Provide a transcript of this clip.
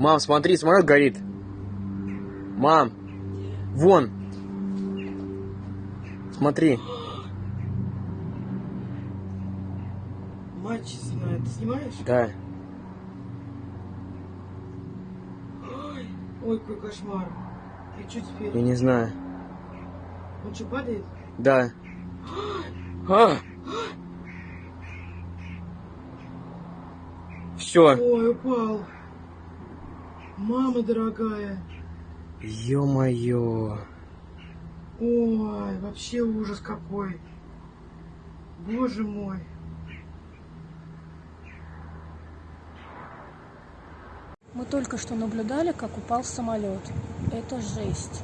Мам, смотри, самолет горит. Мам, вон. Смотри. Мать честная, ты снимаешь? Да. Ой, ой, какой кошмар. И что теперь? Я не знаю. Он что, падает? Да. А! Все. Ой, упал. Мама дорогая. Ё-моё. Ой, вообще ужас какой. Боже мой. Мы только что наблюдали, как упал самолет. Это жесть.